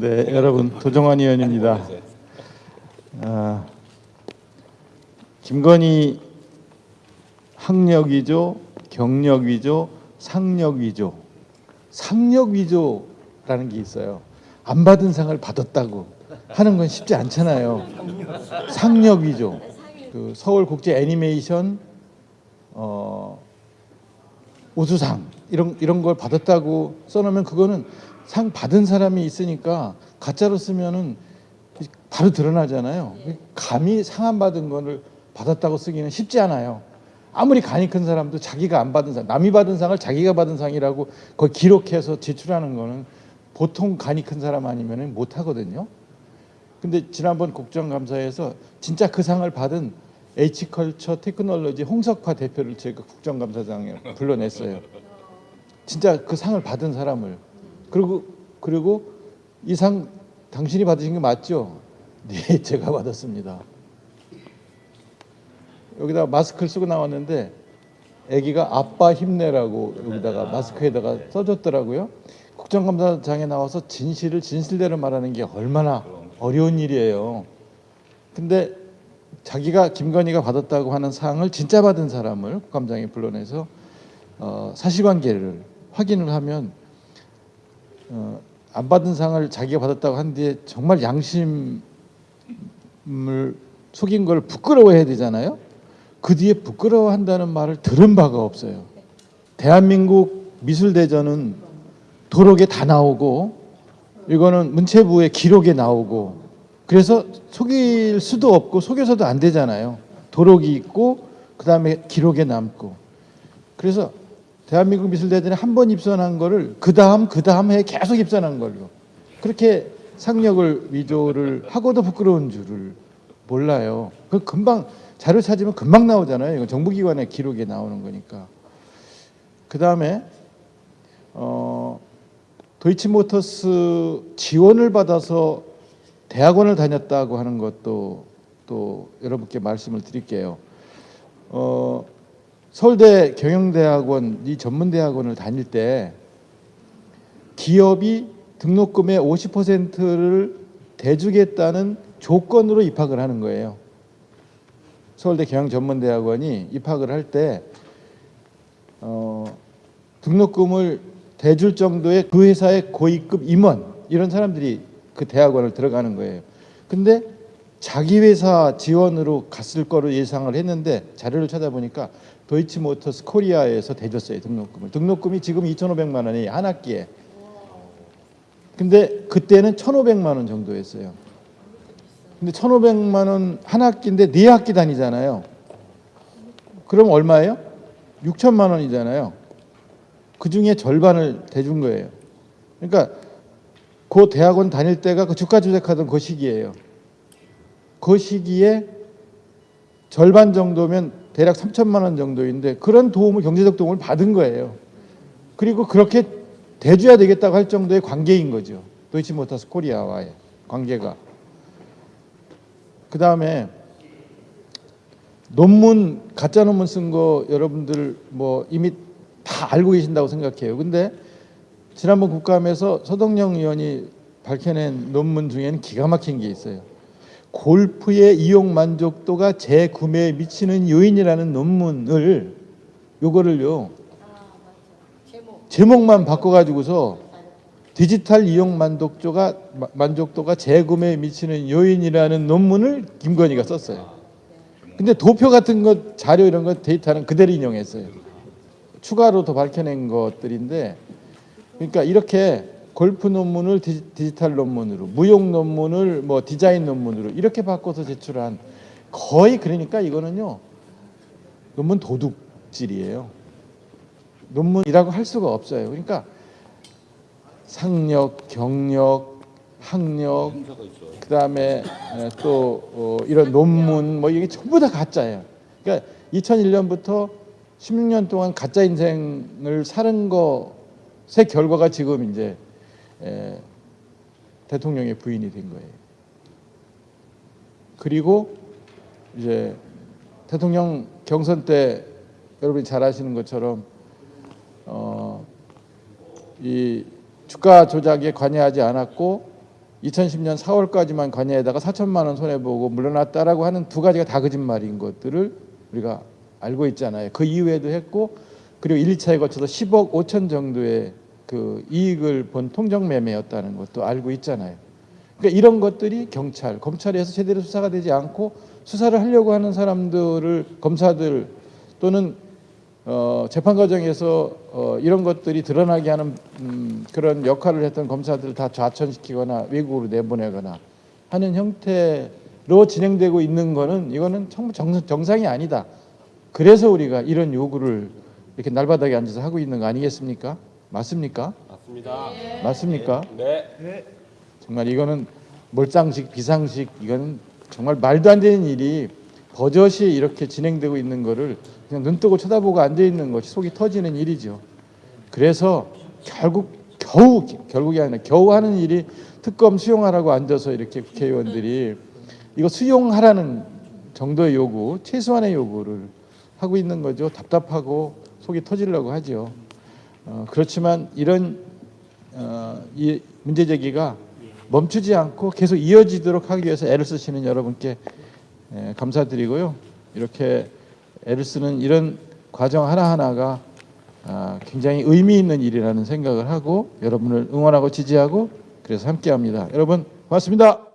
네, 여러분 도정환 의원입니다. 아, 김건희 학력 위조, 경력 위조, 상력 위조, 상력 위조라는 게 있어요. 안 받은 상을 받았다고 하는 건 쉽지 않잖아요. 상력 위조. 그 서울 국제 애니메이션 어, 우수상 이런 이런 걸 받았다고 써놓으면 그거는 상 받은 사람이 있으니까 가짜로 쓰면은 바로 드러나잖아요. 감히 상안 받은 거를 받았다고 쓰기는 쉽지 않아요. 아무리 간이 큰 사람도 자기가 안 받은 상, 남이 받은 상을 자기가 받은 상이라고 그걸 기록해서 제출하는 거는 보통 간이 큰 사람 아니면 못 하거든요. 근데 지난번 국정감사에서 진짜 그 상을 받은 H컬처 테크놀로지 홍석화 대표를 제가 국정감사장에 불러냈어요. 진짜 그 상을 받은 사람을 그리고 그리고 이 상 당신이 받으신 게 맞죠? 네, 제가 받았습니다. 여기다 마스크를 쓰고 나왔는데 아기가 아빠 힘내라고 여기다가 마스크에다가 써줬더라고요. 국정감사장에 나와서 진실을 진실대로 말하는 게 얼마나 어려운 일이에요. 근데 자기가 김건희가 받았다고 하는 상을 진짜 받은 사람을 국감장에 불러내서 어, 사실관계를 확인을 하면 어, 안 받은 상을 자기가 받았다고 한 뒤에 정말 양심을 속인 걸 부끄러워해야 되잖아요. 그 뒤에 부끄러워한다는 말을 들은 바가 없어요. 대한민국 미술대전은 도록에 다 나오고 이거는 문체부의 기록에 나오고 그래서 속일 수도 없고 속여서도 안 되잖아요. 도록이 있고 그 다음에 기록에 남고 그래서 대한민국 미술대전에 한 번 입선한 거를 그 다음 그 다음 해에 계속 입선한 걸로 그렇게 상력을 위조를 하고도 부끄러운 줄을 몰라요. 그 금방 자료 찾으면 금방 나오잖아요. 이거 정부기관의 기록에 나오는 거니까. 그 다음에 어, 도이치모터스 지원을 받아서 대학원을 다녔다고 하는 것도 또 여러분께 말씀을 드릴게요. 어, 서울대 경영대학원 이 전문대학원을 다닐 때 기업이 등록금의 50%를 대주겠다는 조건으로 입학을 하는 거예요. 서울대 경영전문대학원이 입학을 할 때 어, 등록금을 대줄 정도의 그 회사의 고위급 임원 이런 사람들이 그 대학원을 들어가는 거예요. 근데 자기 회사 지원으로 갔을 거로 예상을 했는데 자료를 찾아보니까 도이치모터스 코리아에서 대줬어요 등록금을. 등록금이 지금 2,500만 원이 한 학기에. 근데 그때는 1,500만 원 정도였어요. 근데 1,500만 원 한 학기인데 네 학기 다니잖아요. 그럼 얼마예요? 6천만 원이잖아요. 그 중에 절반을 대준 거예요. 그러니까 그 대학원 다닐 때가 그 주가 조작하던 그 시기예요. 그 시기에 절반 정도면 대략 3천만 원 정도인데 그런 도움을 경제적 도움을 받은 거예요. 그리고 그렇게 대줘야 되겠다고 할 정도의 관계인 거죠. 도이치모터스 코리아와의 관계가. 그 다음에 논문 가짜 논문 쓴 거 여러분들 뭐 이미 다 알고 계신다고 생각해요. 근데 지난번 국감에서 서동영 의원이 밝혀낸 논문 중에는 기가 막힌 게 있어요. 골프의 이용 만족도가 재구매에 미치는 요인이라는 논문을 요거를요 제목만 바꿔가지고서 디지털 이용 만족도가 만족도가 재구매에 미치는 요인이라는 논문을 김건희가 썼어요. 근데 도표 같은 것 자료 이런 것 데이터는 그대로 인용했어요. 추가로 더 밝혀낸 것들인데 그러니까 이렇게 골프 논문을 디지 털 논문으로 무용 논문을 뭐 디자인 논문으로 이렇게 바꿔서 제출한 거의 그러니까 이거는요 논문 도둑질이에요. 논문이라고 할 수가 없어요. 그러니까 상력, 경력, 학력, 그 다음에 또 어, 이런 논문 뭐 이게 전부 다 가짜예요. 그러니까 2001년부터 16년 동안 가짜 인생을 사는 것의 결과가 지금 이제 에, 대통령의 부인이 된 거예요. 그리고 이제 대통령 경선 때 여러분이 잘 아시는 것처럼 어, 이 주가 조작에 관여하지 않았고 2010년 4월까지만 관여에다가 4천만 원 손해 보고 물러났다라고 하는 두 가지가 다 거짓말인 것들을 우리가 알고 있잖아요. 그 이후에도 했고 그리고 1, 2차에 거쳐서 10억 5천 정도의 그 이익을 본 통정 매매였다는 것도 알고 있잖아요. 그러니까 이런 것들이 경찰, 검찰에서 제대로 수사가 되지 않고 수사를 하려고 하는 사람들을 검사들 또는 어, 재판 과정에서 어, 이런 것들이 드러나게 하는 음, 그런 역할을 했던 검사들을 다 좌천시키거나 외국으로 내보내거나 하는 형태로 진행되고 있는 거는 이거는 정, 정상이 아니다. 그래서 우리가 이런 요구를 이렇게 날바닥에 앉아서 하고 있는 거 아니겠습니까? 맞습니까? 맞습니다. 맞습니까? 네. 정말 이거는 몰상식 비상식 이거는 정말 말도 안 되는 일이 버젓이 이렇게 진행되고 있는 거를 그냥 눈 뜨고 쳐다보고 앉아 있는 것이 속이 터지는 일이죠. 그래서 결국 겨우 결국이 아니라 겨우 하는 일이 특검 수용하라고 앉아서 이렇게 국회의원들이 이거 수용하라는 정도의 요구, 최소한의 요구를 하고 있는 거죠. 답답하고 속이 터지려고 하죠. 어, 그렇지만 이런 어, 이 문제 제기가 멈추지 않고 계속 이어지도록 하기 위해서 애를 쓰시는 여러분께 예, 감사드리고요. 이렇게 애를 쓰는 이런 과정 하나하나가 아, 굉장히 의미 있는 일이라는 생각을 하고 여러분을 응원하고 지지하고 그래서 함께합니다. 여러분 고맙습니다.